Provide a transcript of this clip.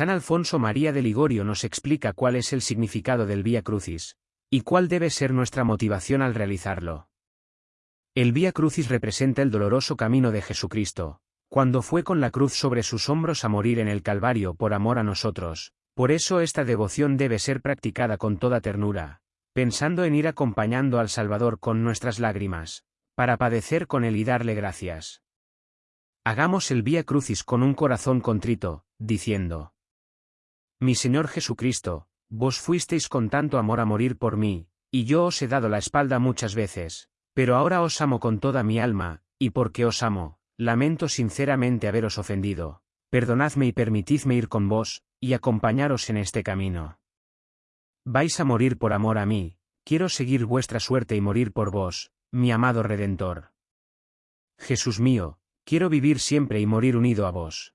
San Alfonso María de Ligorio nos explica cuál es el significado del Vía Crucis, y cuál debe ser nuestra motivación al realizarlo. El Vía Crucis representa el doloroso camino de Jesucristo, cuando fue con la cruz sobre sus hombros a morir en el Calvario por amor a nosotros, por eso esta devoción debe ser practicada con toda ternura, pensando en ir acompañando al Salvador con nuestras lágrimas, para padecer con él y darle gracias. Hagamos el Vía Crucis con un corazón contrito, diciendo, Mi Señor Jesucristo, vos fuisteis con tanto amor a morir por mí, y yo os he dado la espalda muchas veces, pero ahora os amo con toda mi alma, y porque os amo, lamento sinceramente haberos ofendido. Perdonadme y permitidme ir con vos, y acompañaros en este camino. Vais a morir por amor a mí, quiero seguir vuestra suerte y morir por vos, mi amado Redentor. Jesús mío, quiero vivir siempre y morir unido a vos.